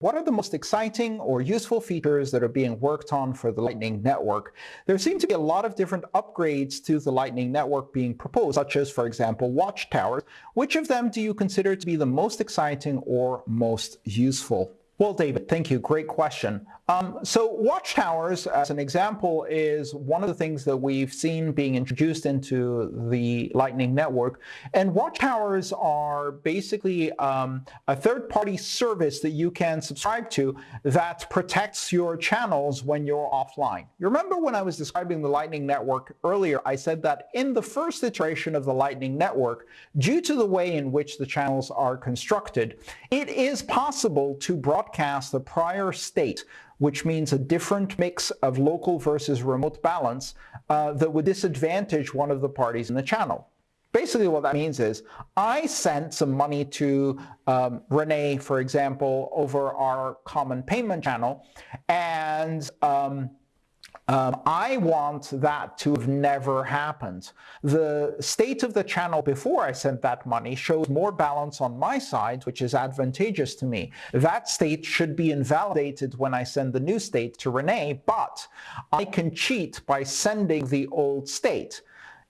What are the most exciting or useful features that are being worked on for the Lightning Network? There seem to be a lot of different upgrades to the Lightning Network being proposed, such as, for example, watchtowers. Which of them do you consider to be the most exciting or most useful? Well, David, thank you. Great question. Um, so watchtowers, as an example, is one of the things that we've seen being introduced into the Lightning Network. And watchtowers are basically um, a third-party service that you can subscribe to that protects your channels when you're offline. You remember when I was describing the Lightning Network earlier, I said that in the first iteration of the Lightning Network, due to the way in which the channels are constructed, it is possible to broadcast the prior state which means a different mix of local versus remote balance uh, that would disadvantage one of the parties in the channel. Basically what that means is I sent some money to um, Renee, for example, over our common payment channel, and um, um, I want that to have never happened. The state of the channel before I sent that money shows more balance on my side, which is advantageous to me. That state should be invalidated when I send the new state to Renee, but I can cheat by sending the old state.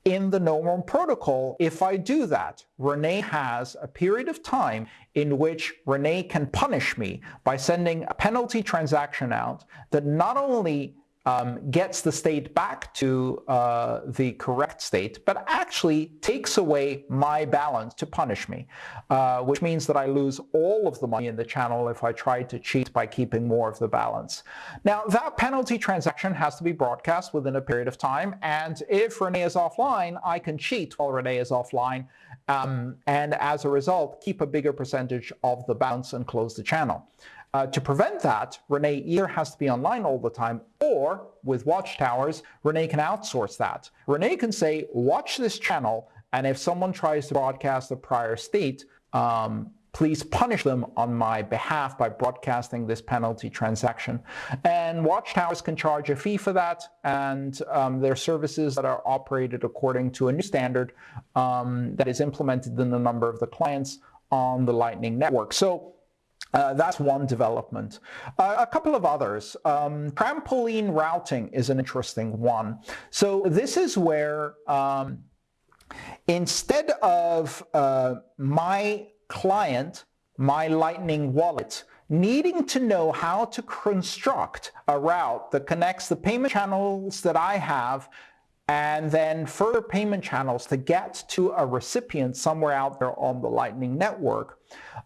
In the normal protocol, if I do that, Renee has a period of time in which Renee can punish me by sending a penalty transaction out that not only um, gets the state back to uh, the correct state, but actually takes away my balance to punish me, uh, which means that I lose all of the money in the channel if I try to cheat by keeping more of the balance. Now, that penalty transaction has to be broadcast within a period of time, and if Renee is offline, I can cheat while Renee is offline, um, and as a result, keep a bigger percentage of the balance and close the channel. Uh, to prevent that, Renee either has to be online all the time or with watchtowers, Renee can outsource that. Renee can say, watch this channel, and if someone tries to broadcast a prior state, um, please punish them on my behalf by broadcasting this penalty transaction. And watchtowers can charge a fee for that, and um, they're services that are operated according to a new standard um, that is implemented in the number of the clients on the Lightning Network. So uh, that's one development. Uh, a couple of others. Um, trampoline routing is an interesting one. So this is where um, instead of uh, my client, my Lightning wallet, needing to know how to construct a route that connects the payment channels that I have and then further payment channels to get to a recipient somewhere out there on the Lightning Network.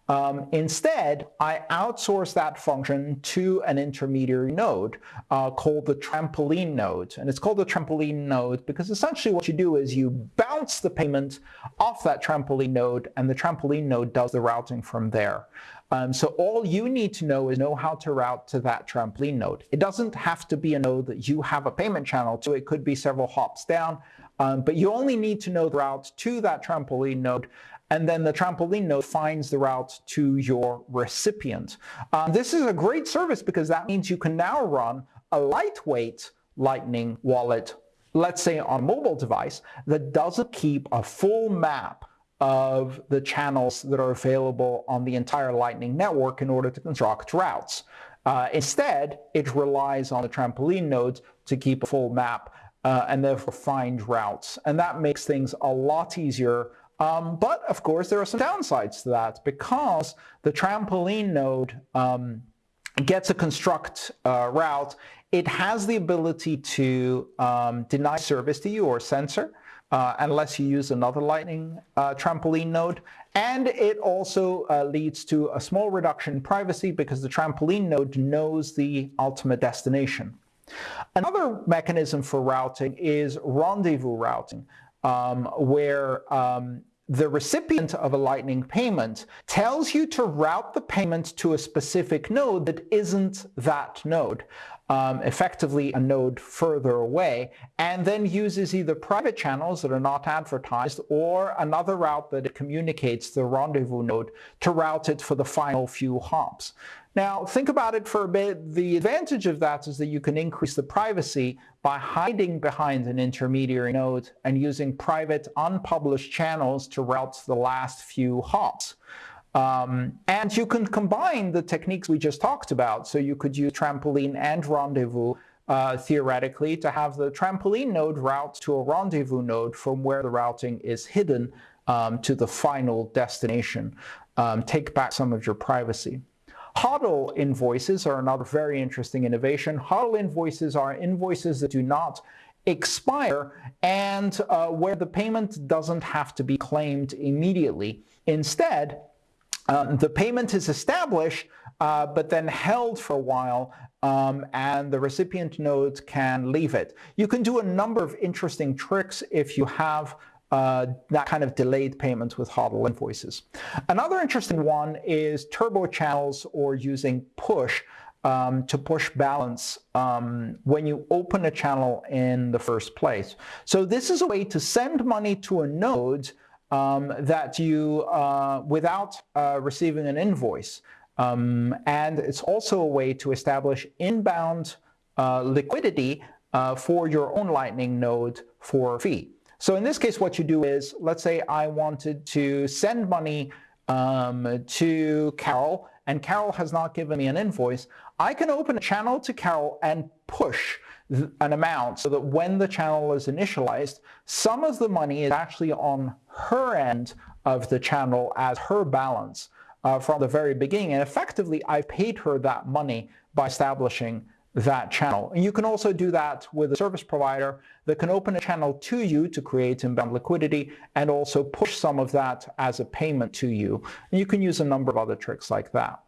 Um, instead, I outsource that function to an intermediary node uh, called the trampoline node. And it's called the trampoline node because essentially what you do is you bounce the payment off that trampoline node and the trampoline node does the routing from there. Um, so all you need to know is know how to route to that trampoline node. It doesn't have to be a node that you have a payment channel to. It could be several hops down, um, but you only need to know the route to that trampoline node and then the trampoline node finds the route to your recipient. Um, this is a great service because that means you can now run a lightweight Lightning wallet, let's say on a mobile device, that doesn't keep a full map of the channels that are available on the entire Lightning network in order to construct routes. Uh, instead, it relies on the trampoline nodes to keep a full map uh, and therefore find routes. And that makes things a lot easier. Um, but of course, there are some downsides to that because the trampoline node um, gets a construct uh, route. It has the ability to um, deny service to you or censor uh, unless you use another Lightning uh, trampoline node. And it also uh, leads to a small reduction in privacy because the trampoline node knows the ultimate destination. Another mechanism for routing is rendezvous routing, um, where um, the recipient of a Lightning payment tells you to route the payment to a specific node that isn't that node um, effectively a node further away, and then uses either private channels that are not advertised or another route that it communicates the rendezvous node to route it for the final few hops. Now, think about it for a bit. The advantage of that is that you can increase the privacy by hiding behind an intermediary node and using private unpublished channels to route the last few hops. Um, and you can combine the techniques we just talked about. So you could use trampoline and rendezvous uh, theoretically to have the trampoline node route to a rendezvous node from where the routing is hidden um, to the final destination. Um, take back some of your privacy. HODL invoices are another very interesting innovation. HODL invoices are invoices that do not expire and uh, where the payment doesn't have to be claimed immediately. Instead, um, the payment is established, uh, but then held for a while, um, and the recipient node can leave it. You can do a number of interesting tricks if you have uh, that kind of delayed payment with HODL invoices. Another interesting one is turbo channels or using push um, to push balance um, when you open a channel in the first place. So this is a way to send money to a node um, that you, uh, without uh, receiving an invoice. Um, and it's also a way to establish inbound uh, liquidity uh, for your own Lightning node for a fee. So in this case, what you do is, let's say I wanted to send money um, to Carol, and Carol has not given me an invoice. I can open a channel to Carol and push an amount so that when the channel is initialized, some of the money is actually on her end of the channel as her balance uh, from the very beginning. And effectively, I've paid her that money by establishing that channel. And you can also do that with a service provider that can open a channel to you to create inbound liquidity and also push some of that as a payment to you. And you can use a number of other tricks like that.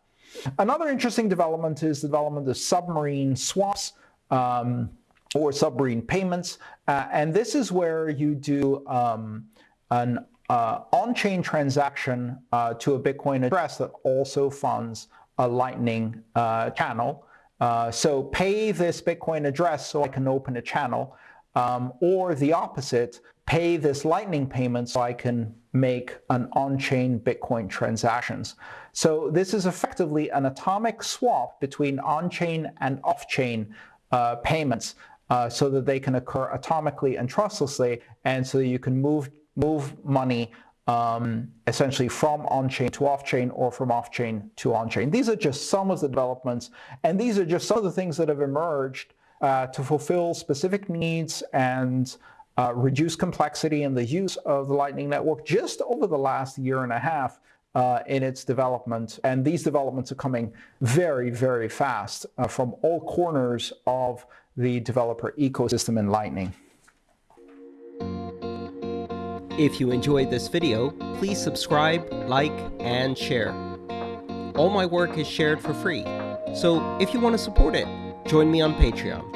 Another interesting development is the development of submarine swaps um, or submarine payments. Uh, and this is where you do um, an uh, on-chain transaction uh, to a Bitcoin address that also funds a Lightning uh, channel. Uh, so pay this Bitcoin address so I can open a channel, um, or the opposite, pay this Lightning payment so I can make an on-chain Bitcoin transactions. So this is effectively an atomic swap between on-chain and off-chain uh, payments uh, so that they can occur atomically and trustlessly, and so you can move move money um, essentially from on-chain to off-chain or from off-chain to on-chain. These are just some of the developments, and these are just some of the things that have emerged uh, to fulfill specific needs and uh, reduce complexity in the use of the Lightning Network just over the last year and a half uh, in its development. And these developments are coming very, very fast uh, from all corners of the developer ecosystem in Lightning. If you enjoyed this video, please subscribe, like, and share. All my work is shared for free, so if you want to support it, join me on Patreon.